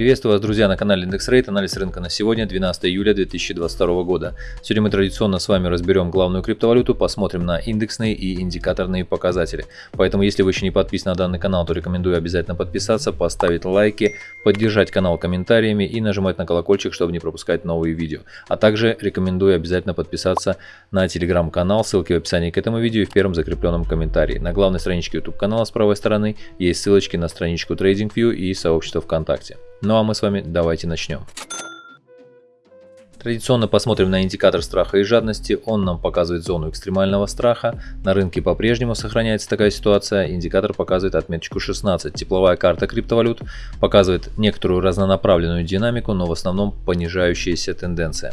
Приветствую вас, друзья, на канале IndexRate. Анализ рынка на сегодня, 12 июля 2022 года. Сегодня мы традиционно с вами разберем главную криптовалюту, посмотрим на индексные и индикаторные показатели. Поэтому, если вы еще не подписаны на данный канал, то рекомендую обязательно подписаться, поставить лайки, поддержать канал комментариями и нажимать на колокольчик, чтобы не пропускать новые видео. А также рекомендую обязательно подписаться на телеграм-канал, ссылки в описании к этому видео и в первом закрепленном комментарии. На главной страничке YouTube канала с правой стороны есть ссылочки на страничку TradingView и сообщество ВКонтакте. Ну а мы с вами давайте начнем. Традиционно посмотрим на индикатор страха и жадности. Он нам показывает зону экстремального страха. На рынке по-прежнему сохраняется такая ситуация. Индикатор показывает отметочку 16. Тепловая карта криптовалют показывает некоторую разнонаправленную динамику, но в основном понижающаяся тенденция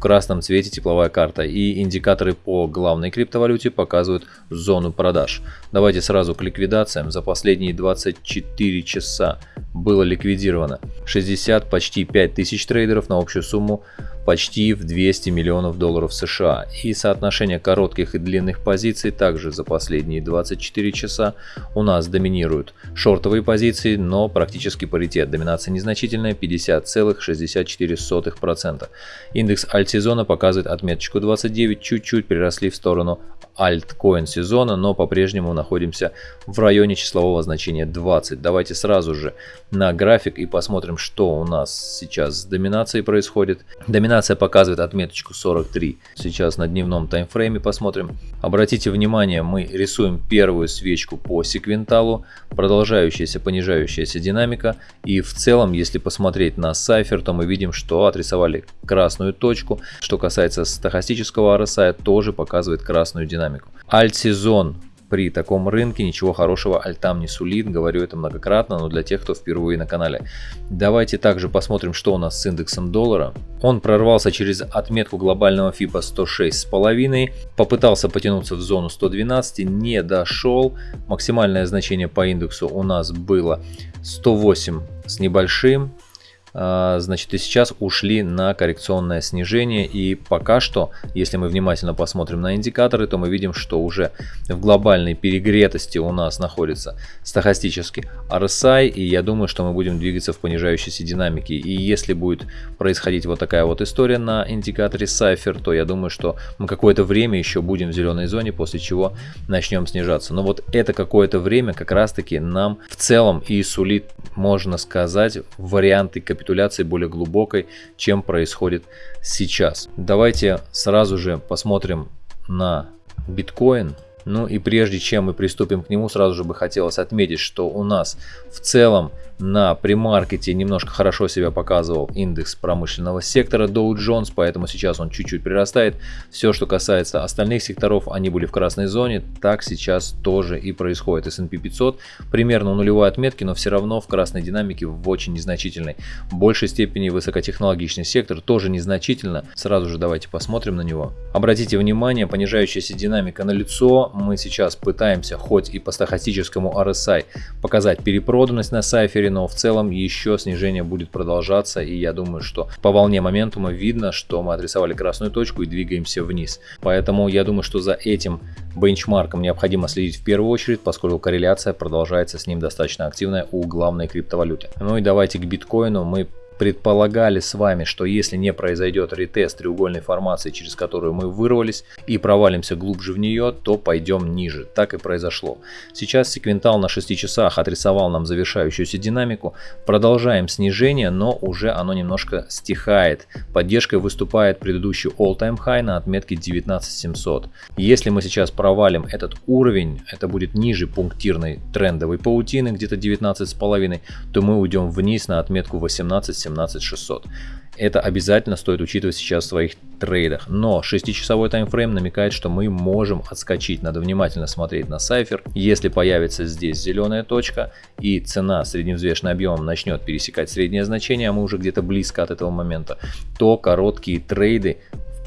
в красном цвете тепловая карта и индикаторы по главной криптовалюте показывают зону продаж. Давайте сразу к ликвидациям. За последние 24 часа было ликвидировано 60, почти 5000 трейдеров на общую сумму почти в 200 миллионов долларов США. И соотношение коротких и длинных позиций также за последние 24 часа у нас доминируют шортовые позиции, но практически паритет. Доминация незначительная 50,64%. Индекс альтсезона показывает отметочку 29, чуть-чуть приросли в сторону альткоин сезона, но по-прежнему находимся в районе числового значения 20. Давайте сразу же на график и посмотрим, что у нас сейчас с доминацией происходит. Доминация показывает отметочку 43. Сейчас на дневном таймфрейме посмотрим. Обратите внимание, мы рисуем первую свечку по секвенталу, продолжающаяся понижающаяся динамика. И в целом, если посмотреть на сайфер, то мы видим, что отрисовали красную точку. Что касается стахастического RSI, тоже показывает красную динамику. Альт-сезон при таком рынке ничего хорошего альтам не сулит, говорю это многократно, но для тех, кто впервые на канале. Давайте также посмотрим, что у нас с индексом доллара. Он прорвался через отметку глобального FIBA 106,5, попытался потянуться в зону 112, не дошел. Максимальное значение по индексу у нас было 108 с небольшим. А, значит, и сейчас ушли на коррекционное снижение. И пока что, если мы внимательно посмотрим на индикаторы, то мы видим, что уже в глобальной перегретости у нас находится стахастический RSI. И я думаю, что мы будем двигаться в понижающейся динамике. И если будет происходить вот такая вот история на индикаторе Cypher, то я думаю, что мы какое-то время еще будем в зеленой зоне, после чего начнем снижаться. Но вот это какое-то время как раз таки нам в целом и сулит, можно сказать, варианты капитализации капитуляции более глубокой, чем происходит сейчас. Давайте сразу же посмотрим на биткоин. Ну и прежде чем мы приступим к нему, сразу же бы хотелось отметить, что у нас в целом на премаркете немножко хорошо себя показывал индекс промышленного сектора Dow Jones, поэтому сейчас он чуть-чуть прирастает. Все, что касается остальных секторов, они были в красной зоне, так сейчас тоже и происходит. S&P 500 примерно у нулевой отметки, но все равно в красной динамике в очень незначительной. В большей степени высокотехнологичный сектор тоже незначительно. Сразу же давайте посмотрим на него. Обратите внимание, понижающаяся динамика на лицо. Мы сейчас пытаемся хоть и по стахастическому RSI показать перепроданность на сайфере, но в целом еще снижение будет продолжаться. И я думаю, что по волне моментума видно, что мы адресовали красную точку и двигаемся вниз. Поэтому я думаю, что за этим бенчмарком необходимо следить в первую очередь, поскольку корреляция продолжается с ним достаточно активная у главной криптовалюты. Ну и давайте к биткоину мы предполагали с вами, что если не произойдет ретест треугольной формации, через которую мы вырвались и провалимся глубже в нее, то пойдем ниже. Так и произошло. Сейчас секвентал на 6 часах отрисовал нам завершающуюся динамику. Продолжаем снижение, но уже оно немножко стихает. Поддержкой выступает предыдущий all-time high на отметке 19700. Если мы сейчас провалим этот уровень, это будет ниже пунктирной трендовой паутины, где-то 19,5, то мы уйдем вниз на отметку 18700 17600. Это обязательно стоит учитывать сейчас в своих трейдах. Но 6-часовой таймфрейм намекает, что мы можем отскочить. Надо внимательно смотреть на сайфер. Если появится здесь зеленая точка и цена средневзвешенным объемом начнет пересекать среднее значение, а мы уже где-то близко от этого момента, то короткие трейды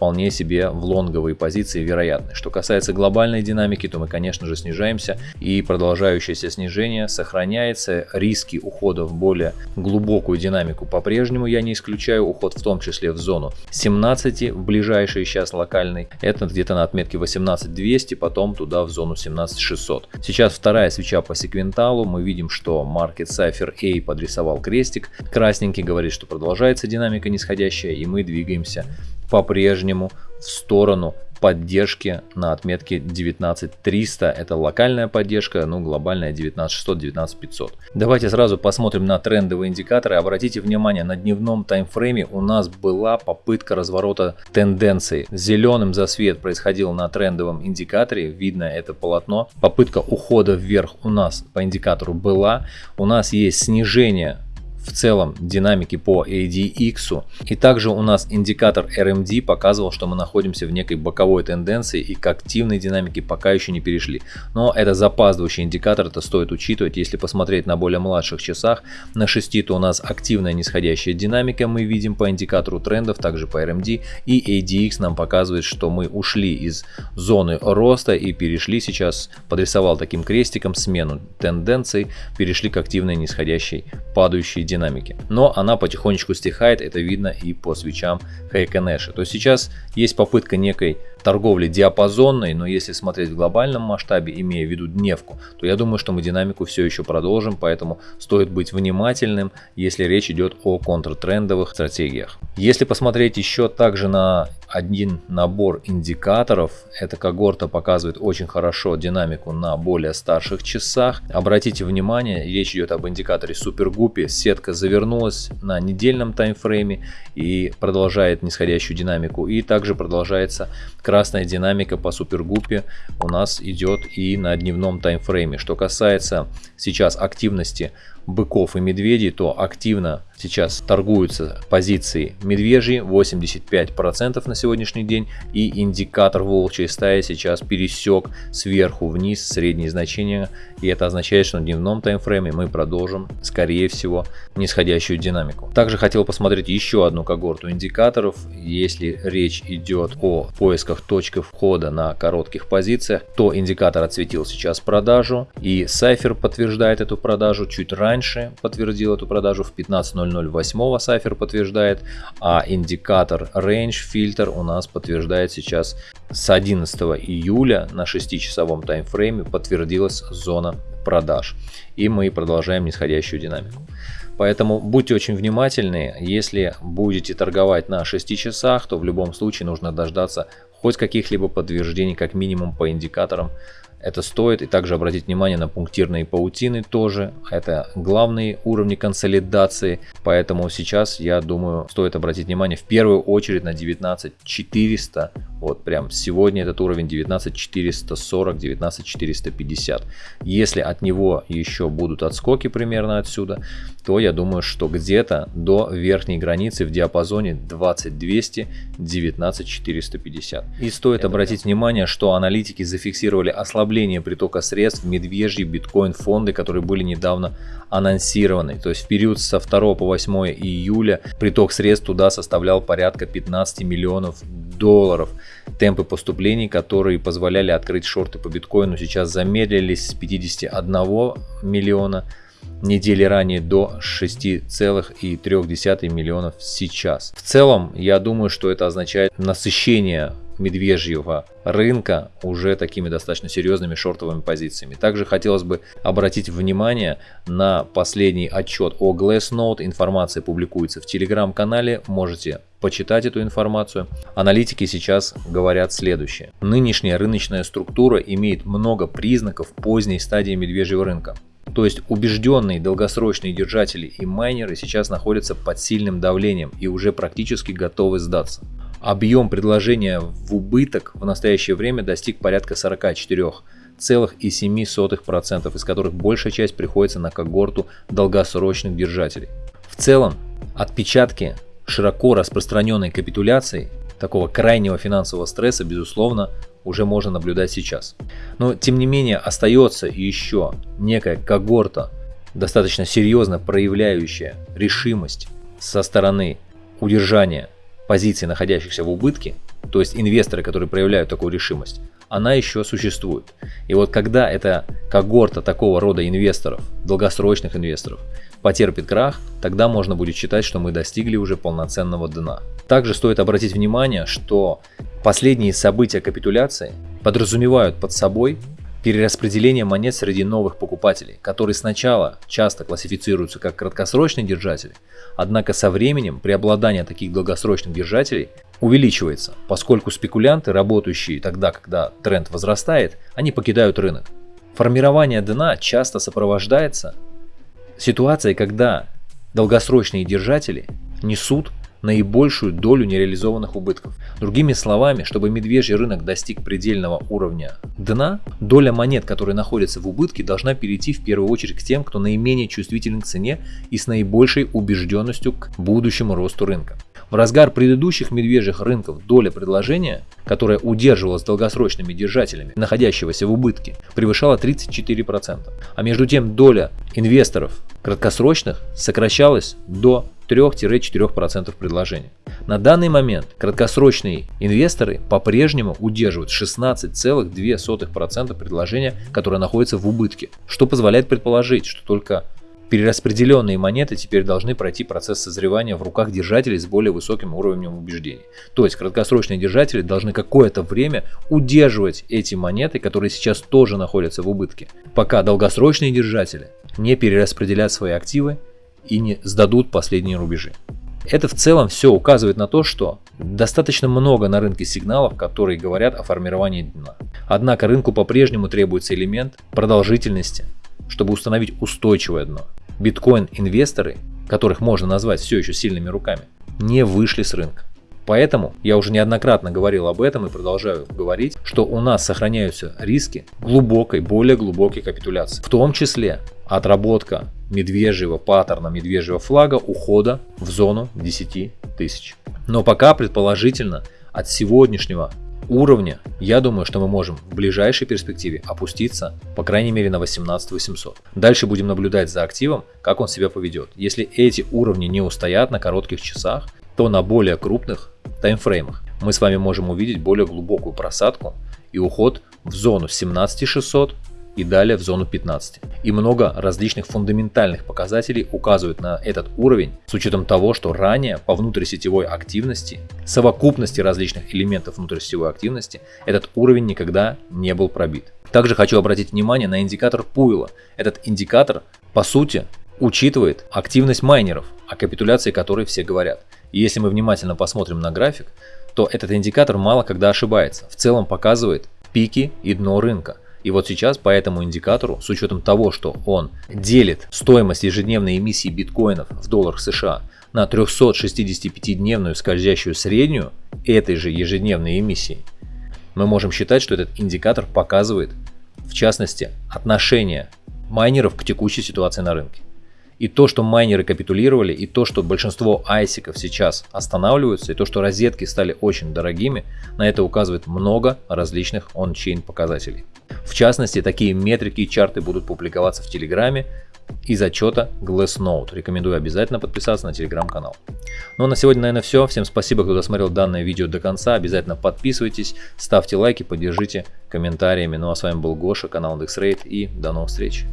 вполне себе в лонговые позиции вероятны. Что касается глобальной динамики, то мы, конечно же, снижаемся и продолжающееся снижение сохраняется. Риски ухода в более глубокую динамику по-прежнему я не исключаю. Уход в том числе в зону 17 в ближайший сейчас локальный. Это где-то на отметке 18200, потом туда в зону 17600. Сейчас вторая свеча по секвенталу. Мы видим, что Market Cypher A подрисовал крестик. Красненький говорит, что продолжается динамика нисходящая и мы двигаемся по-прежнему в сторону поддержки на отметке 19300. Это локальная поддержка, ну глобальная 19600, 19500. Давайте сразу посмотрим на трендовые индикаторы. Обратите внимание, на дневном таймфрейме у нас была попытка разворота тенденции. Зеленым засвет происходил на трендовом индикаторе, видно это полотно. Попытка ухода вверх у нас по индикатору была. У нас есть снижение в целом динамики по ADX. И также у нас индикатор RMD показывал, что мы находимся в некой боковой тенденции и к активной динамике пока еще не перешли. Но это запаздывающий индикатор, это стоит учитывать. Если посмотреть на более младших часах, на 6 то у нас активная нисходящая динамика мы видим по индикатору трендов, также по RMD. И ADX нам показывает, что мы ушли из зоны роста и перешли сейчас, подрисовал таким крестиком смену тенденций, перешли к активной нисходящей падающей динамике динамики. Но она потихонечку стихает, это видно и по свечам Хайконэша. То есть сейчас есть попытка некой торговли диапазонной, но если смотреть в глобальном масштабе, имея в виду дневку, то я думаю, что мы динамику все еще продолжим, поэтому стоит быть внимательным, если речь идет о контртрендовых стратегиях. Если посмотреть еще также на один набор индикаторов. Эта когорта показывает очень хорошо динамику на более старших часах. Обратите внимание, речь идет об индикаторе Супергуппи. Сетка завернулась на недельном таймфрейме и продолжает нисходящую динамику. И также продолжается красная динамика по Супергуппе у нас идет и на дневном таймфрейме. Что касается сейчас активности быков и медведей, то активно сейчас торгуются позиции медвежьи 85% на сегодняшний день и индикатор волчьей стаи сейчас пересек сверху вниз средние значения и это означает, что на дневном таймфрейме мы продолжим скорее всего нисходящую динамику. Также хотел посмотреть еще одну когорту индикаторов, если речь идет о поисках точки входа на коротких позициях, то индикатор отсветил сейчас продажу и Cypher подтверждает эту продажу чуть раньше подтвердил эту продажу в 15.00 0.08 Cypher подтверждает, а индикатор Range Filter у нас подтверждает сейчас с 11 июля на 6-часовом таймфрейме подтвердилась зона продаж. И мы продолжаем нисходящую динамику. Поэтому будьте очень внимательны, если будете торговать на 6 часах, то в любом случае нужно дождаться хоть каких-либо подтверждений, как минимум по индикаторам это стоит. И также обратить внимание на пунктирные паутины тоже. Это главные уровни консолидации. Поэтому сейчас, я думаю, стоит обратить внимание в первую очередь на 19400. Вот прям сегодня этот уровень 19440, 19450. Если от него еще будут отскоки примерно отсюда, то я думаю, что где-то до верхней границы в диапазоне 20200, 19450. И стоит это обратить прям. внимание, что аналитики зафиксировали ослабление ослабление притока средств в медвежьи биткоин фонды, которые были недавно анонсированы. То есть в период со 2 по 8 июля приток средств туда составлял порядка 15 миллионов долларов. Темпы поступлений, которые позволяли открыть шорты по биткоину, сейчас замедлились с 51 миллиона недели ранее до 6,3 миллионов сейчас. В целом, я думаю, что это означает насыщение медвежьего рынка уже такими достаточно серьезными шортовыми позициями. Также хотелось бы обратить внимание на последний отчет о Glassnode. Информация публикуется в телеграм-канале, можете почитать эту информацию. Аналитики сейчас говорят следующее. Нынешняя рыночная структура имеет много признаков поздней стадии медвежьего рынка. То есть убежденные долгосрочные держатели и майнеры сейчас находятся под сильным давлением и уже практически готовы сдаться. Объем предложения в убыток в настоящее время достиг порядка 44,7%, из которых большая часть приходится на когорту долгосрочных держателей. В целом, отпечатки широко распространенной капитуляции, такого крайнего финансового стресса, безусловно, уже можно наблюдать сейчас. Но тем не менее остается еще некая когорта, достаточно серьезно проявляющая решимость со стороны удержания позиций, находящихся в убытке, то есть инвесторы, которые проявляют такую решимость, она еще существует. И вот когда эта когорта такого рода инвесторов, долгосрочных инвесторов, потерпит крах, тогда можно будет считать, что мы достигли уже полноценного дна. Также стоит обратить внимание, что последние события капитуляции подразумевают под собой перераспределение монет среди новых покупателей, которые сначала часто классифицируются как краткосрочные держатели, однако со временем преобладание таких долгосрочных держателей увеличивается, поскольку спекулянты, работающие тогда, когда тренд возрастает, они покидают рынок. Формирование дна часто сопровождается ситуацией, когда долгосрочные держатели несут наибольшую долю нереализованных убытков. Другими словами, чтобы медвежий рынок достиг предельного уровня дна, доля монет, которые находятся в убытке, должна перейти в первую очередь к тем, кто наименее чувствителен к цене и с наибольшей убежденностью к будущему росту рынка. В разгар предыдущих медвежьих рынков доля предложения, которая удерживалась долгосрочными держателями, находящегося в убытке, превышала 34%. А между тем доля инвесторов краткосрочных сокращалась до 3-4% предложения. На данный момент краткосрочные инвесторы по-прежнему удерживают 16,2% предложения, которое находится в убытке, что позволяет предположить, что только перераспределенные монеты теперь должны пройти процесс созревания в руках держателей с более высоким уровнем убеждений. То есть краткосрочные держатели должны какое-то время удерживать эти монеты, которые сейчас тоже находятся в убытке, пока долгосрочные держатели не перераспределят свои активы и не сдадут последние рубежи. Это в целом все указывает на то, что достаточно много на рынке сигналов, которые говорят о формировании дна. Однако рынку по-прежнему требуется элемент продолжительности, чтобы установить устойчивое дно. Биткоин-инвесторы, которых можно назвать все еще сильными руками, не вышли с рынка. Поэтому я уже неоднократно говорил об этом и продолжаю говорить, что у нас сохраняются риски глубокой, более глубокой капитуляции. В том числе отработка медвежьего паттерна, медвежьего флага ухода в зону 10 тысяч. Но пока предположительно от сегодняшнего уровня, я думаю, что мы можем в ближайшей перспективе опуститься, по крайней мере, на 18 800. Дальше будем наблюдать за активом, как он себя поведет. Если эти уровни не устоят на коротких часах, то на более крупных таймфреймах мы с вами можем увидеть более глубокую просадку и уход в зону 17600 и далее в зону 15. И много различных фундаментальных показателей указывают на этот уровень с учетом того, что ранее по внутрисетевой активности, совокупности различных элементов внутрисетевой активности, этот уровень никогда не был пробит. Также хочу обратить внимание на индикатор Пуэла. Этот индикатор по сути учитывает активность майнеров, о капитуляции которой все говорят. И если мы внимательно посмотрим на график, то этот индикатор мало когда ошибается. В целом показывает пики и дно рынка. И вот сейчас по этому индикатору, с учетом того, что он делит стоимость ежедневной эмиссии биткоинов в долларах США на 365-дневную скользящую среднюю этой же ежедневной эмиссии, мы можем считать, что этот индикатор показывает, в частности, отношение майнеров к текущей ситуации на рынке. И то, что майнеры капитулировали, и то, что большинство айсиков сейчас останавливаются, и то, что розетки стали очень дорогими, на это указывает много различных он-чейн показателей. В частности, такие метрики и чарты будут публиковаться в Телеграме из отчета Glassnode. Рекомендую обязательно подписаться на телеграм-канал. Ну а на сегодня, наверное, все. Всем спасибо, кто досмотрел данное видео до конца. Обязательно подписывайтесь, ставьте лайки, поддержите комментариями. Ну а с вами был Гоша, канал IndexRate и до новых встреч.